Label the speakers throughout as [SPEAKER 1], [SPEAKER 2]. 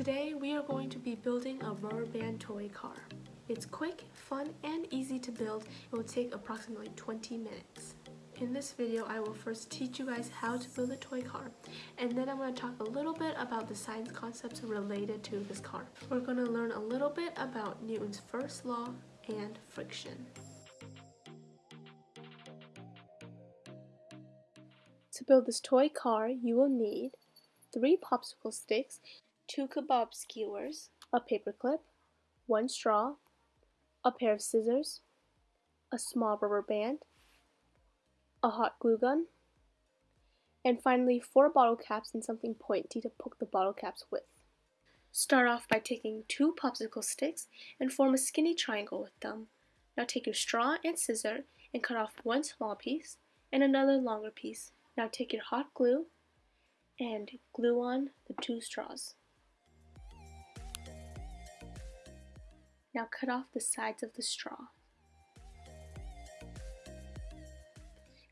[SPEAKER 1] Today we are going to be building a rubber band toy car. It's quick, fun, and easy to build. It will take approximately 20 minutes. In this video, I will first teach you guys how to build a toy car, and then I'm going to talk a little bit about the science concepts related to this car. We're going to learn a little bit about Newton's first law and friction. To build this toy car, you will need three popsicle sticks, two kebab skewers, a paper clip, one straw, a pair of scissors, a small rubber band, a hot glue gun, and finally four bottle caps and something pointy to poke the bottle caps with. Start off by taking two popsicle sticks and form a skinny triangle with them. Now take your straw and scissor and cut off one small piece and another longer piece. Now take your hot glue and glue on the two straws. Now cut off the sides of the straw.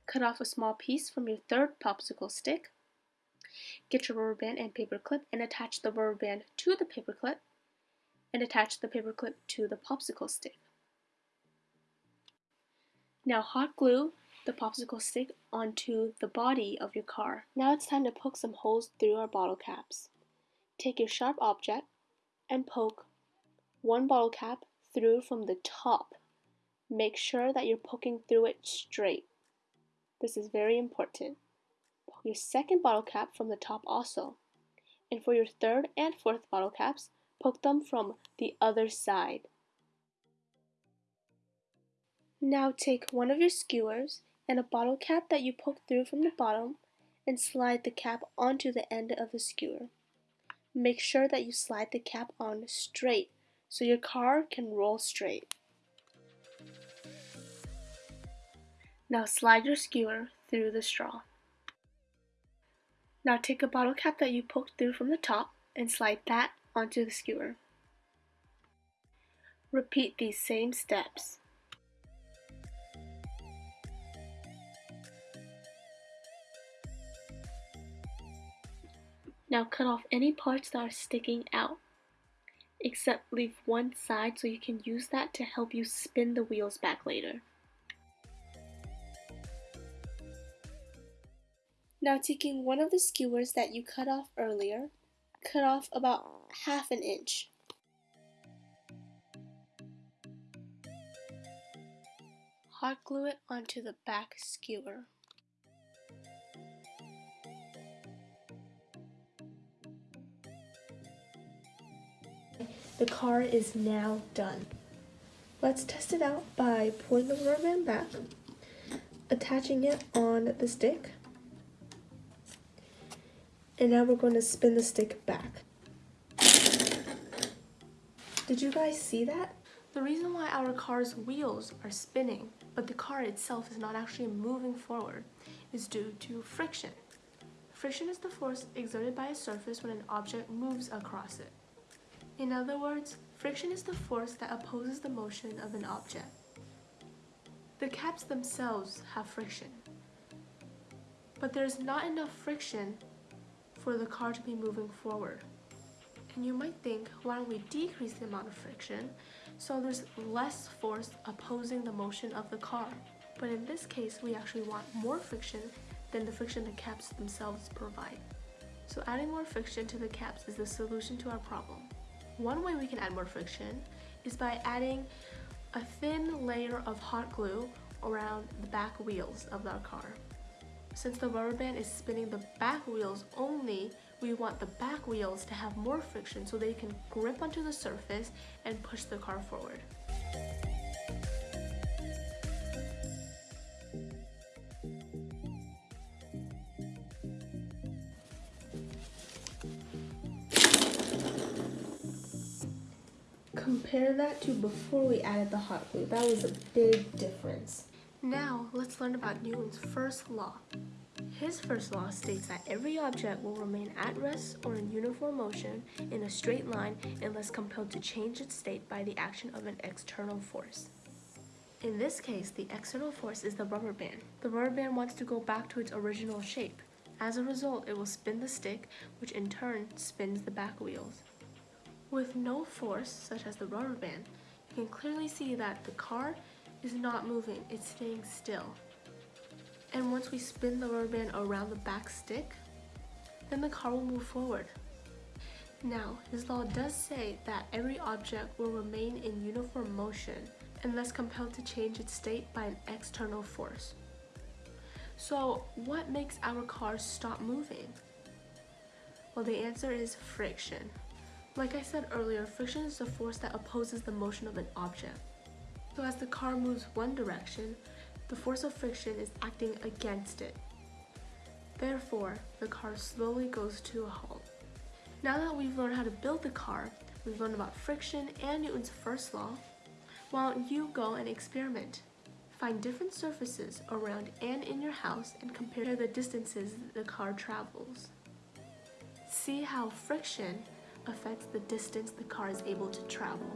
[SPEAKER 1] Cut off a small piece from your third popsicle stick. Get your rubber band and paper clip and attach the rubber band to the paper clip and attach the paper clip to the popsicle stick. Now hot glue the popsicle stick onto the body of your car. Now it's time to poke some holes through our bottle caps. Take your sharp object and poke one bottle cap through from the top. Make sure that you're poking through it straight. This is very important. Pull your second bottle cap from the top also. And for your third and fourth bottle caps, poke them from the other side. Now take one of your skewers and a bottle cap that you poked through from the bottom and slide the cap onto the end of the skewer. Make sure that you slide the cap on straight so your car can roll straight. Now slide your skewer through the straw. Now take a bottle cap that you poked through from the top and slide that onto the skewer. Repeat these same steps. Now cut off any parts that are sticking out, except leave one side so you can use that to help you spin the wheels back later. Now taking one of the skewers that you cut off earlier, cut off about half an inch. Hot glue it onto the back skewer. The car is now done. Let's test it out by pulling the rubber band back, attaching it on the stick, and now we're going to spin the stick back. Did you guys see that? The reason why our car's wheels are spinning, but the car itself is not actually moving forward, is due to friction. Friction is the force exerted by a surface when an object moves across it. In other words, friction is the force that opposes the motion of an object. The caps themselves have friction, but there's not enough friction for the car to be moving forward. And you might think, why don't we decrease the amount of friction so there's less force opposing the motion of the car. But in this case, we actually want more friction than the friction the caps themselves provide. So adding more friction to the caps is the solution to our problem. One way we can add more friction is by adding a thin layer of hot glue around the back wheels of our car. Since the rubber band is spinning the back wheels only, we want the back wheels to have more friction so they can grip onto the surface and push the car forward. Compare that to before we added the hot glue. That was a big difference. Now, let's learn about Newton's first law. His first law states that every object will remain at rest or in uniform motion in a straight line unless compelled to change its state by the action of an external force. In this case, the external force is the rubber band. The rubber band wants to go back to its original shape. As a result, it will spin the stick, which in turn spins the back wheels. With no force, such as the rubber band, you can clearly see that the car is not moving, it's staying still. And once we spin the rubber band around the back stick, then the car will move forward. Now, this law does say that every object will remain in uniform motion unless compelled to change its state by an external force. So, what makes our car stop moving? Well, the answer is friction. Like I said earlier, friction is the force that opposes the motion of an object. So as the car moves one direction, the force of friction is acting against it. Therefore, the car slowly goes to a halt. Now that we've learned how to build the car, we've learned about friction and Newton's first law, why don't you go and experiment? Find different surfaces around and in your house and compare the distances the car travels. See how friction affects the distance the car is able to travel.